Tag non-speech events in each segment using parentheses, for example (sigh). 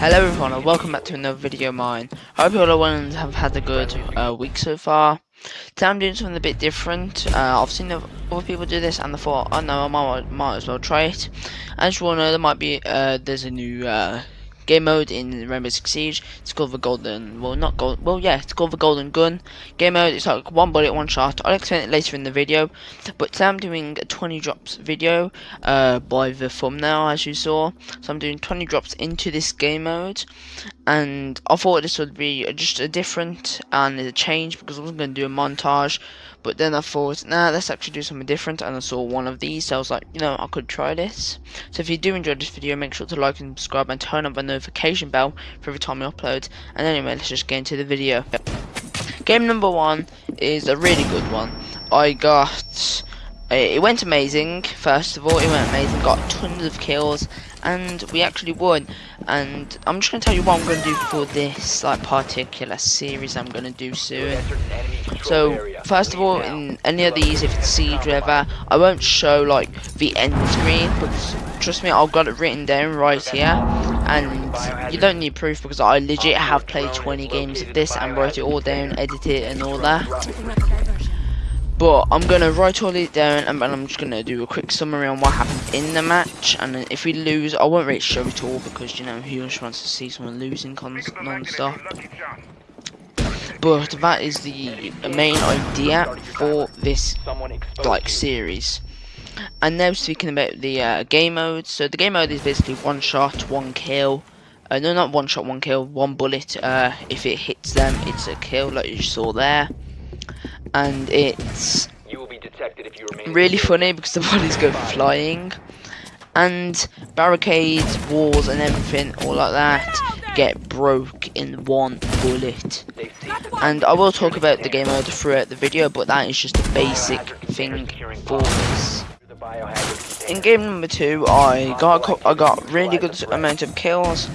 Hello everyone and welcome back to another video of mine. I hope you all have had a good uh, week so far. Today I'm doing something a bit different. Uh, I've seen other people do this and I thought, oh no, I might, might as well try it. As you all know, there might be, uh, there's a new uh, game mode in Rainbow Six Siege. It's called the Golden, well not gold, well yeah, it's called the Golden Gun. Game mode, it's like one bullet, one shot. I'll explain it later in the video. But today I'm doing a 20 drops video uh, by the thumbnail as you saw. So I'm doing 20 drops into this game mode. And I thought this would be just a different and a change because I wasn't going to do a montage. But then I thought, nah, let's actually do something different. And I saw one of these, so I was like, you know, I could try this. So if you do enjoy this video, make sure to like and subscribe and turn on the notification bell for every time I upload. And anyway, let's just get into the video. Game number one is a really good one. I got it went amazing first of all. It went amazing got tons of kills and we actually won. And I'm just gonna tell you what I'm gonna do for this like particular series I'm gonna do soon. So first of all in any of these if it's siege ever I won't show like the end screen but trust me I've got it written down right here. And you don't need proof because I legit have played 20 games of this and wrote it all down edit it and all that but I'm going to write all it down and then I'm just going to do a quick summary on what happened in the match. And if we lose, I won't really show it all because, you know, who just wants to see someone losing non-stop. But that is the main idea for this, like, series. And now speaking about the uh, game mode. So the game mode is basically one shot, one kill. Uh, no, not one shot, one kill, one bullet. Uh, if it hits them, it's a kill, like you saw there and it's really funny because the bodies go flying. And barricades, walls and everything all like that get broke in one bullet. And I will talk about the game mode throughout the video but that is just a basic thing for this. In game number two I got I got really good amount of kills.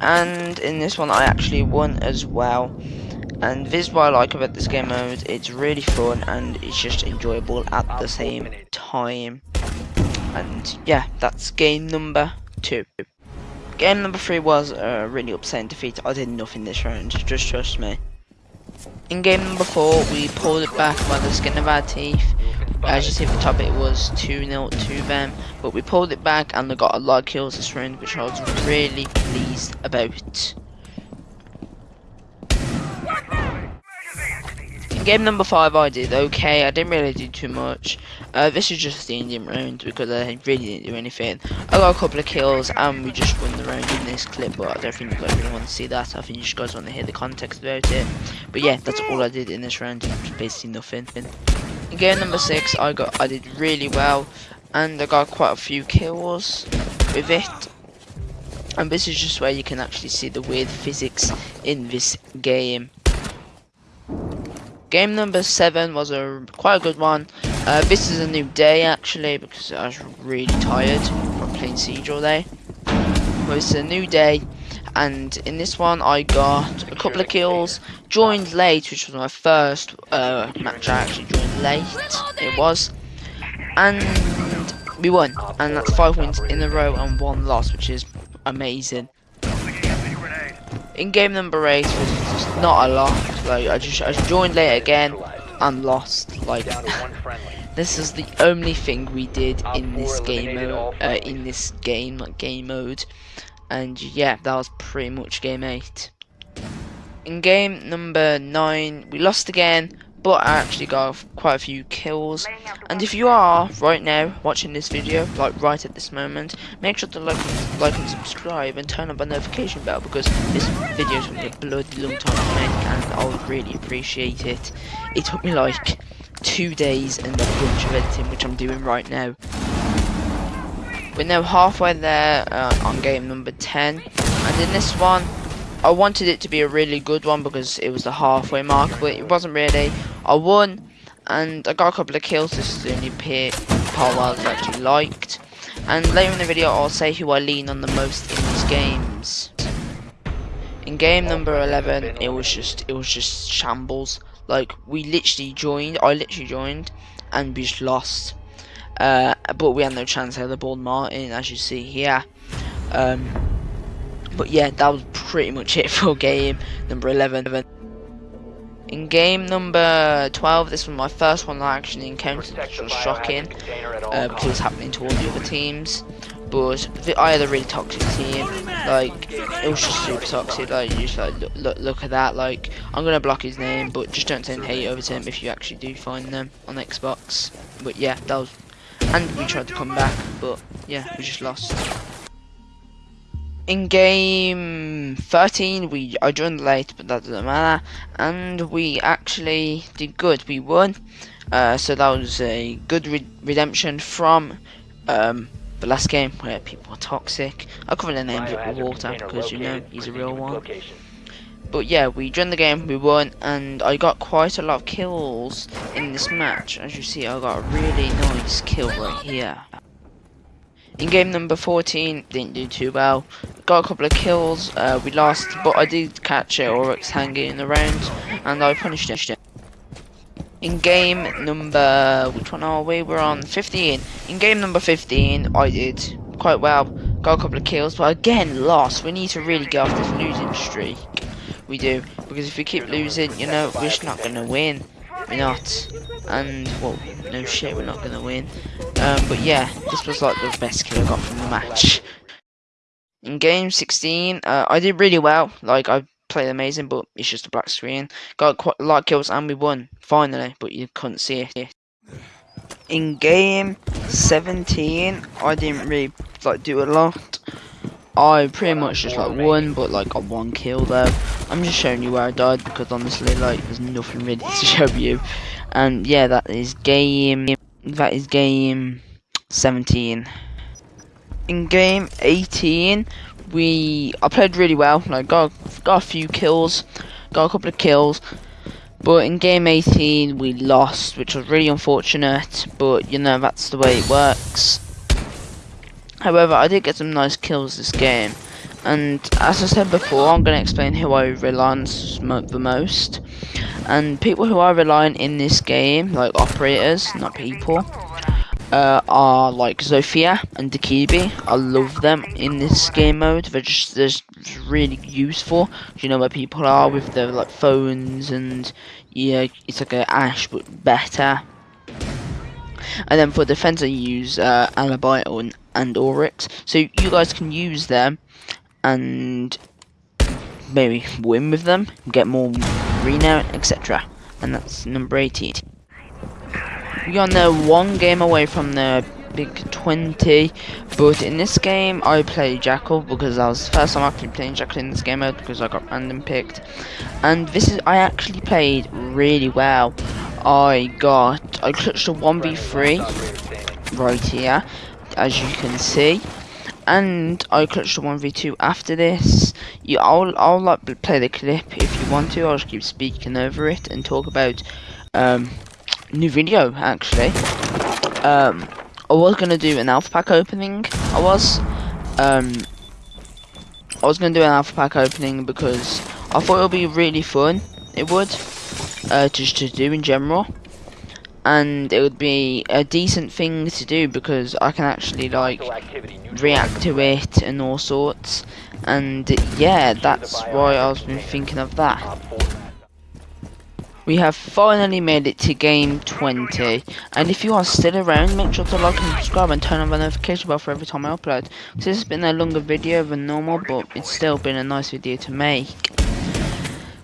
And in this one I actually won as well and this is what I like about this game mode, it's really fun and it's just enjoyable at the same time. And yeah, that's game number two. Game number three was a really upsetting defeat. I did nothing this round, just trust me. In game number four, we pulled it back by the skin of our teeth. As you see at the top, it was 2-0 to them. But we pulled it back and they got a lot of kills this round, which I was really pleased about. Game number five I did okay, I didn't really do too much. Uh, this is just the Indian round because I really didn't do anything. I got a couple of kills and we just won the round in this clip, but I don't think you guys really want to see that. I think you guys want to hear the context about it. But yeah, that's all I did in this round, basically nothing. In game number six, I got I did really well, and I got quite a few kills with it. And this is just where you can actually see the weird physics in this game. Game number seven was a quite a good one. Uh, this is a new day actually because I was really tired from playing Siege all day. But it's a new day, and in this one I got a couple of kills. Joined late, which was my first uh, match. I actually joined late. It was, and we won, and that's five wins in a row and one loss, which is amazing. In game number eight was just not a lot. Like I just I joined late again and lost. Like (laughs) this is the only thing we did in this game mode. Uh, in this game like game mode, and yeah, that was pretty much game eight. In game number nine, we lost again, but I actually got quite a few kills. And if you are right now watching this video, like right at this moment, make sure to like, like and subscribe and turn on the notification bell because this video is going to be a bloody long time to make, and I would really appreciate it. It took me like two days and a bunch of editing, which I'm doing right now. We're now halfway there uh, on game number 10, and in this one, I wanted it to be a really good one because it was the halfway mark, but it wasn't really. I won, and I got a couple of kills. This is the only part I actually liked. And later in the video, I'll say who I lean on the most in these games. In game number 11, it was just it was just shambles. Like we literally joined, I literally joined, and we just lost. Uh, but we had no chance. Had the ball Martin, as you see here. Um, But yeah, that was pretty much it (laughs) for game number 11. In game number 12, this was my first one I actually encountered, which was shocking, uh, because it was happening to all the other teams. But I had a really toxic team, like, it was just super toxic, like, you just like, look, look, look at that, like, I'm gonna block his name, but just don't send hate over to him if you actually do find them on Xbox. But yeah, that was, and we tried to come back, but yeah, we just lost in game 13 we I joined late but that doesn't matter. And we actually did good. We won. Uh, so that was a good re redemption from um, the last game where people were toxic. I covered the names up with water because you know he's a real one. but yeah we joined the game we won and I got quite a lot of kills in this match. As you see I got a really nice kill right here in game number 14, didn't do too well. Got a couple of kills, uh, we lost, but I did catch it Oryx hanging around, and I punished it. In game number, which one are we? We're on 15. In game number 15, I did quite well. Got a couple of kills, but again, lost. We need to really get off this losing streak. We do, because if we keep losing, you know, we're just not going to win. We're not. And, well, no shit, we're not to win. Um, but yeah, this was like the best kill I got from the match. In game 16, uh, I did really well. Like, I played amazing, but it's just a black screen. Got quite a lot of kills and we won, finally, but you couldn't see it. In game 17, I didn't really, like, do a lot. I pretty much just like won, but like got one kill though. I'm just showing you where I died because honestly, like there's nothing really (laughs) to show you. And yeah, that is game. That is game 17. In game 18, we I played really well. Like got got a few kills, got a couple of kills. But in game 18 we lost, which was really unfortunate. But you know that's the way it works. However, I did get some nice kills this game. And as I said before, I'm going to explain who I rely on the most. And people who I rely on in this game, like operators, not people, uh, are like Zofia and Dokkaebi. I love them in this game mode. They're just, they're just really useful. You know where people are with their like phones and yeah, it's like a Ash but better. And then for defense, I use uh, Alibi and, and. So you guys can use them and maybe win with them, get more renown, etc. And that's number 18. We are now one game away from the big 20, but in this game I play Jackal because that was the first time actually playing Jackal in this game mode because I got random picked. And this is, I actually played really well. I got, I clutched a 1v3 right here, as you can see. And I clutched a 1v2 after this. You, I'll, I'll like play the clip if you want to. I'll just keep speaking over it and talk about um, new video actually. Um, I was gonna do an alpha pack opening. I was. Um, I was gonna do an alpha pack opening because I thought it would be really fun. It would uh, just to do in general and it would be a decent thing to do because I can actually like react to it and all sorts. And yeah that's why I was been thinking of that. We have finally made it to game 20 and if you are still around make sure to like and subscribe and turn on the notification bell for every time I upload. This has been a longer video than normal but it's still been a nice video to make.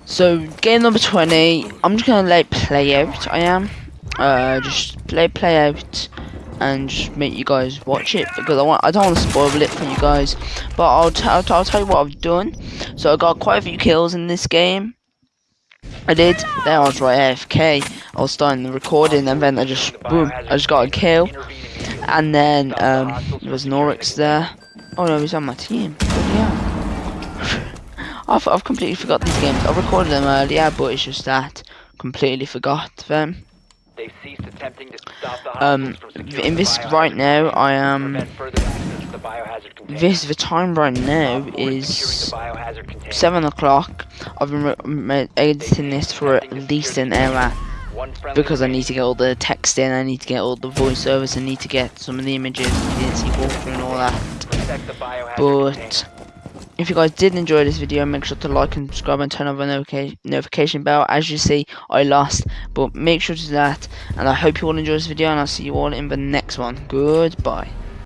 So game number 20, I'm just gonna let play out, I am. Uh, just play play out and just make you guys watch it because I want I don't want to spoil it for you guys. But I'll, I'll, I'll tell you what I've done. So I got quite a few kills in this game. I did. There I was right AFK. I was starting the recording and then I just boom. I just got a kill. And then um, there was Norix there. Oh no, he's on my team. Yeah. (laughs) I've, I've completely forgot these games. I recorded them earlier, but it's just that completely forgot them. Um, in this right now, I am. This the time right now is seven o'clock. I've been editing this for at least an hour because I need to get all the text in. I need to get all the voiceovers. I need to get some of the images, the walkthrough and all that. But if you guys did enjoy this video, make sure to like and subscribe and turn on the notification bell. As you see, I lost, but make sure to do that. And I hope you all enjoy this video, and I'll see you all in the next one. Goodbye.